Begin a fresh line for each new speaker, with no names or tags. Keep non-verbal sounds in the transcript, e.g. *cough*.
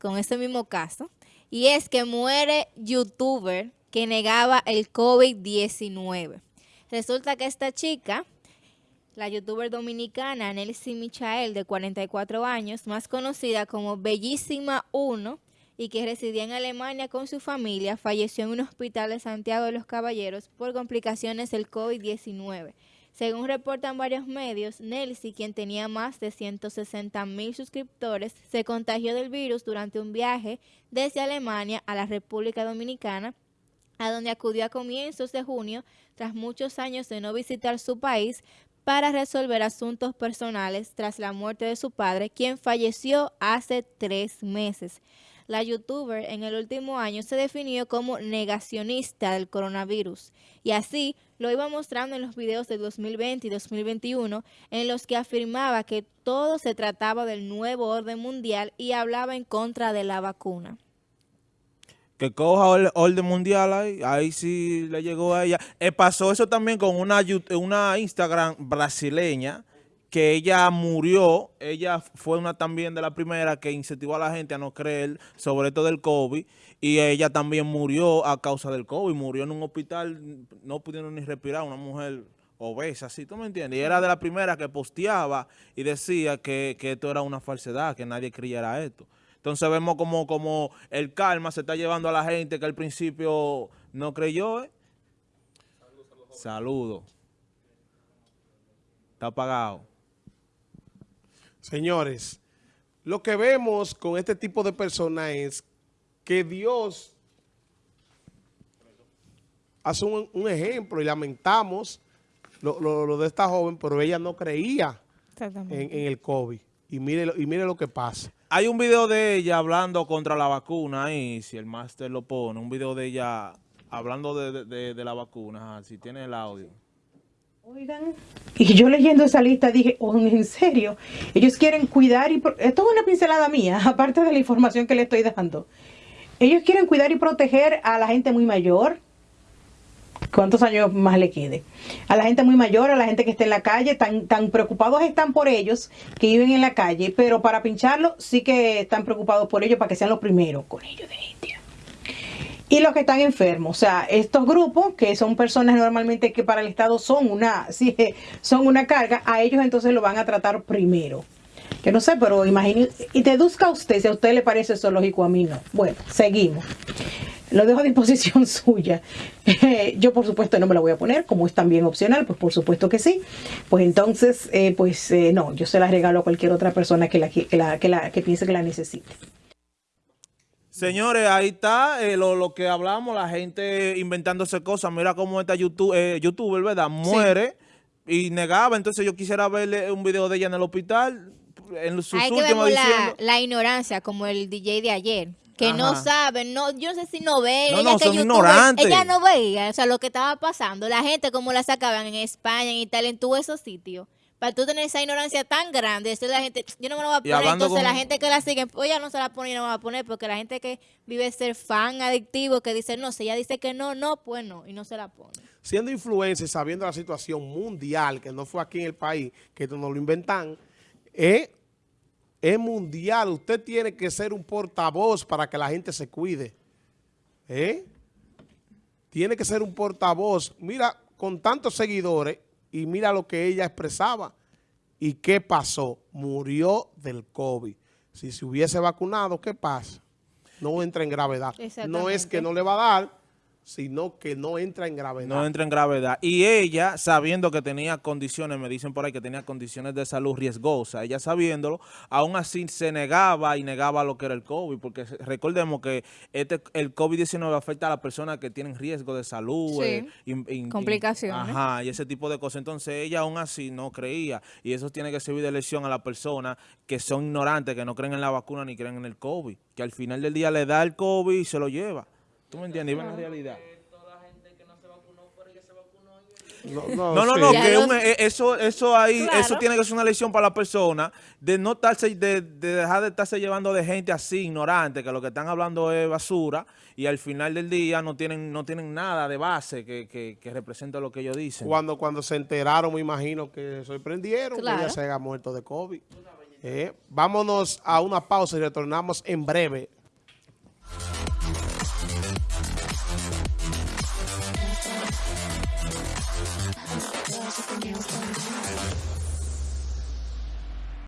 con ese mismo caso, y es que muere youtuber que negaba el COVID-19. Resulta que esta chica, la youtuber dominicana Nelly Michael, de 44 años, más conocida como Bellísima 1, y que residía en Alemania con su familia, falleció en un hospital de Santiago de los Caballeros por complicaciones del COVID-19. Según reportan varios medios, Nelsi, quien tenía más de 160 mil suscriptores, se contagió del virus durante un viaje desde Alemania a la República Dominicana, a donde acudió a comienzos de junio, tras muchos años de no visitar su país, para resolver asuntos personales tras la muerte de su padre, quien falleció hace tres meses la youtuber en el último año se definió como negacionista del coronavirus y así lo iba mostrando en los videos de 2020 y 2021 en los que afirmaba que todo se trataba del nuevo orden mundial y hablaba en contra de la vacuna.
Que coja el orden mundial ahí, ahí sí le llegó a ella. Eh, pasó eso también con una, una Instagram brasileña, que ella murió, ella fue una también de la primera que incentivó a la gente a no creer sobre todo el COVID y ella también murió a causa del COVID, murió en un hospital, no pudieron ni respirar, una mujer obesa, ¿sí? ¿Tú me entiendes? Y era de la primera que posteaba y decía que, esto era una falsedad, que nadie creyera esto. Entonces vemos como, como el karma se está llevando a la gente que al principio no creyó, ¿eh? Saludos. Está apagado.
Señores, lo que vemos con este tipo de personas es que Dios hace un, ejemplo y lamentamos lo, de esta joven, pero ella no creía en, el COVID. Y mire, y mire lo que pasa.
Hay un video de ella hablando contra la vacuna ahí, si el máster lo pone, un video de ella hablando de, la vacuna, si tiene el audio.
Oigan, y yo leyendo esa lista dije, oh, ¿en serio? Ellos quieren cuidar y... Esto es una pincelada mía, *laughs* aparte de la información que le estoy dando. Ellos quieren cuidar y proteger a la gente muy mayor. ¿Cuántos años más le quede? A la gente muy mayor, a la gente que está en la calle, tan, preocupados están por ellos que viven en la calle, pero para pincharlo sí que están preocupados por ellos para que sean los primeros con ellos de India y los que están enfermos. O sea, estos grupos, que son personas normalmente que para el Estado son una, *laughs* sí, son una carga, a ellos entonces lo van a tratar primero. Yo no sé, pero imagine, y deduzca usted si a usted le parece eso lógico, a mí no. Bueno, seguimos. Lo dejo a disposición *laughs* suya. *laughs* yo, por supuesto, no me lo voy a poner, como es también opcional, pues por supuesto que sí. Pues entonces, eh, pues eh, no, yo se la regalo a cualquier otra persona que, la, que, la, que, la, que piense que la necesite.
Señores, ahí está eh, lo, que hablamos, la gente inventándose cosas. Mira cómo esta YouTube, eh, youtuber, ¿verdad? Muere y negaba. Entonces yo quisiera verle un video de ella en el hospital. En sus
que vemos la, la, ignorancia, como el DJ de ayer. Que no saben, no, yo no sé si no ve.
No, ella no, son ignorantes.
Ella no veía, o sea, lo que estaba pasando. La gente como la sacaban en España, en Italia, en todos esos sitios para tú tener esa ignorancia tan grande, decirle a la gente, yo no me lo voy a poner, entonces la gente que la sigue, pues ya no se la pone y no me va a poner, porque la gente que vive ser fan adictivo, que dice no, si ella dice que no, no, pues no, y no se la pone.
Siendo influencer, sabiendo la situación mundial, que no fue aquí en el país, que esto no lo inventan, es, es mundial, usted tiene que ser un portavoz para que la gente se cuide. ¿Eh? Tiene que ser un portavoz. Mira, con tantos seguidores, y mira lo que ella expresaba. ¿Y qué pasó? Murió del COVID. Si se hubiese vacunado, ¿qué pasa? No entra en gravedad. No es que no le va a dar, sino que no entra en gravedad.
No entra en gravedad. Y ella, sabiendo que tenía condiciones, me dicen por ahí que tenía condiciones de salud riesgosas, ella sabiéndolo, aún así se negaba y negaba lo que era el COVID, porque recordemos que este el COVID-19 afecta a las personas que tienen riesgo de salud.
Eh, Complicaciones.
ajá, y ese tipo de cosas. Entonces ella aún así no creía, y eso tiene que servir de lección a las personas que son ignorantes, que no creen en la vacuna ni creen en el COVID, que al final del día le da el COVID y se lo lleva. ¿Tú me entiendes? Iba en la realidad. No, no, no, no, que eh, eso, eso ahí, eso tiene que ser una lección para la persona de no estarse, de, dejar de estarse llevando de gente así, ignorante, que lo que están hablando es basura y al final del día no tienen, no tienen nada de base que, que, que represente lo que ellos dicen.
Cuando, cuando se enteraron, me imagino que sorprendieron que ella se haya muerto de COVID. Eh, vámonos a una pausa y retornamos en breve.